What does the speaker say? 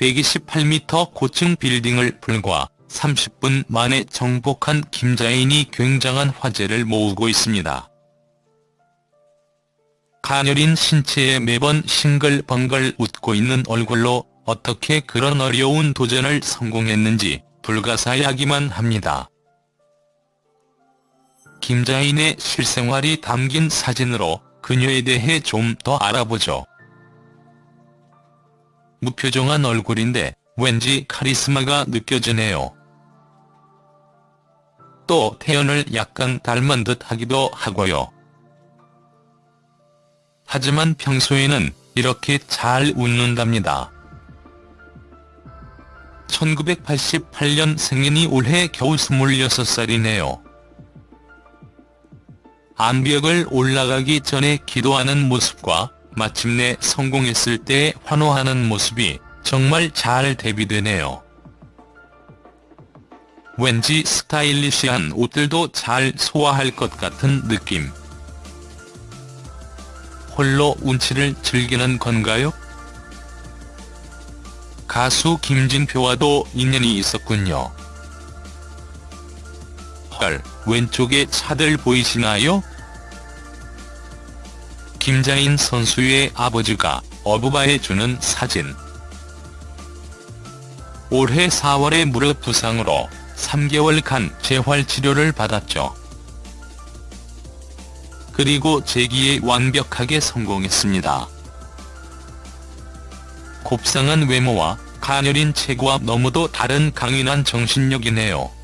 128m 고층 빌딩을 불과 30분 만에 정복한 김자인이 굉장한 화제를 모으고 있습니다. 가녀린 신체에 매번 싱글벙글 웃고 있는 얼굴로 어떻게 그런 어려운 도전을 성공했는지 불가사야기만 합니다. 김자인의 실생활이 담긴 사진으로 그녀에 대해 좀 더 알아보죠. 무표정한 얼굴인데 왠지 카리스마가 느껴지네요. 또 태연을 약간 닮은 듯 하기도 하고요. 하지만 평소에는 이렇게 잘 웃는답니다. 1988년 생년이 올해 겨우 26살이네요. 암벽을 올라가기 전에 기도하는 모습과 마침내 성공했을 때 환호하는 모습이 정말 잘 대비되네요. 왠지 스타일리시한 옷들도 잘 소화할 것 같은 느낌. 홀로 운치를 즐기는 건가요? 가수 김진표와도 인연이 있었군요. 헐, 왼쪽에 차들 보이시나요? 김자인 선수의 아버지가 어부바해주는 사진. 올해 4월에 무릎 부상으로 3개월간 재활치료를 받았죠. 그리고 재기에 완벽하게 성공했습니다. 곱상한 외모와 가녀린 체구와 너무도 다른 강인한 정신력이네요.